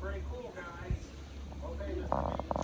pretty cool, guys. Okay, this